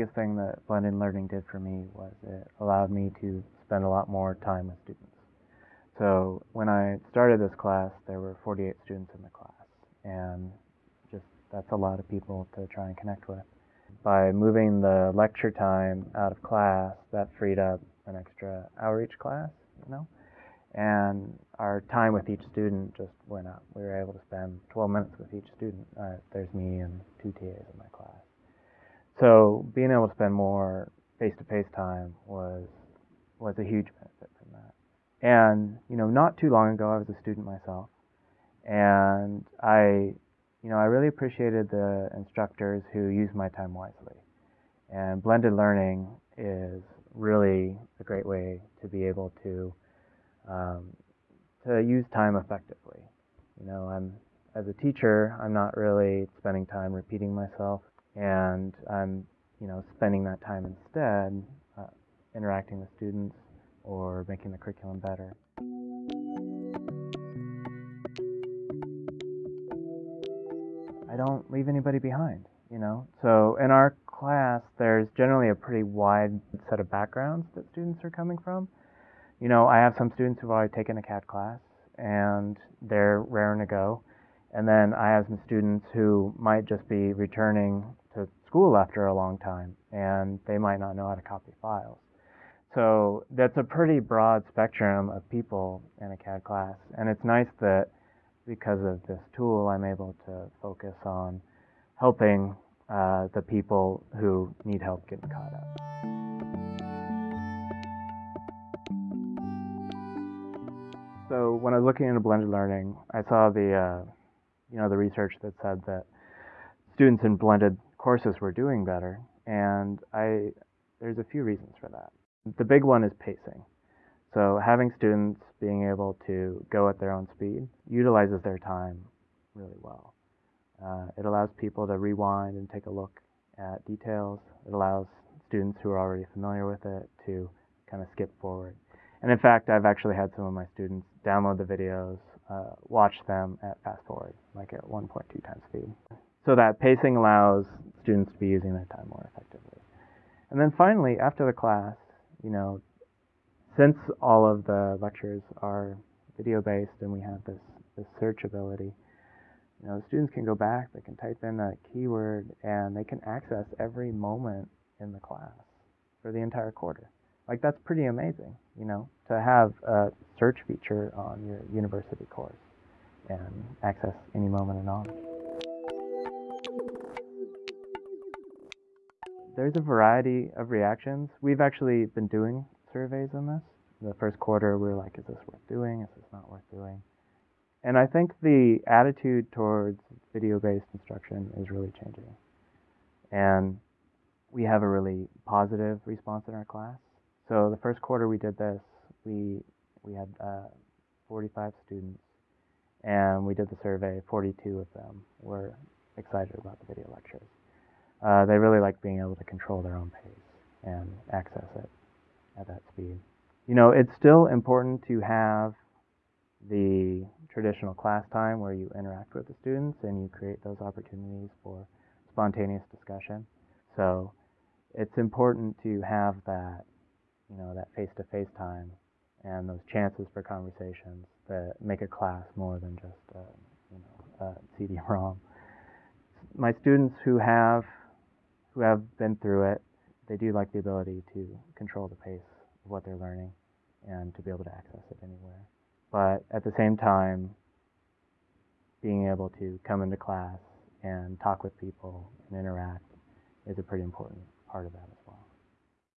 Biggest thing that blended learning did for me was it allowed me to spend a lot more time with students. So when I started this class, there were 48 students in the class, and just that's a lot of people to try and connect with. By moving the lecture time out of class, that freed up an extra hour each class, you know, and our time with each student just went up. We were able to spend 12 minutes with each student. Uh, there's me and two TAs in my class. So being able to spend more face-to-face time was was a huge benefit from that. And you know, not too long ago, I was a student myself, and I, you know, I really appreciated the instructors who used my time wisely. And blended learning is really a great way to be able to um, to use time effectively. You know, I'm as a teacher, I'm not really spending time repeating myself, and I'm, you know, spending that time instead uh, interacting with students or making the curriculum better. I don't leave anybody behind, you know. So in our class, there's generally a pretty wide set of backgrounds that students are coming from. You know, I have some students who've already taken a CAD class and they're raring to go. And then I have some students who might just be returning to school after a long time and they might not know how to copy files. So that's a pretty broad spectrum of people in a CAD class. And it's nice that because of this tool, I'm able to focus on helping uh, the people who need help getting caught up. So when I was looking into blended learning, I saw the uh, you know the research that said that students in blended courses were doing better, and I there's a few reasons for that. The big one is pacing. So having students being able to go at their own speed utilizes their time really well. Uh, it allows people to rewind and take a look at details. It allows students who are already familiar with it to kind of skip forward. And in fact, I've actually had some of my students download the videos, uh, watch them at fast forward, like at 1.2 times speed. So that pacing allows students be using their time more effectively. And then finally, after the class, you know, since all of the lectures are video based and we have this, this search ability, you know, students can go back, they can type in a keyword, and they can access every moment in the class for the entire quarter. Like that's pretty amazing, you know, to have a search feature on your university course and access any moment of knowledge. There's a variety of reactions. We've actually been doing surveys on this. The first quarter, we were like, is this worth doing? Is this not worth doing? And I think the attitude towards video-based instruction is really changing. And we have a really positive response in our class. So the first quarter we did this, we we had uh, 45 students, and we did the survey. 42 of them were excited about the video lectures. Uh, they really like being able to control their own pace and access it at that speed. You know, it's still important to have the traditional class time where you interact with the students and you create those opportunities for spontaneous discussion. So it's important to have that, you know, that face-to-face time and those chances for conversations that make a class more than just, a, you know, a CD-ROM. My students who have who have been through it, they do like the ability to control the pace of what they're learning and to be able to access it anywhere. But at the same time, being able to come into class and talk with people and interact is a pretty important part of that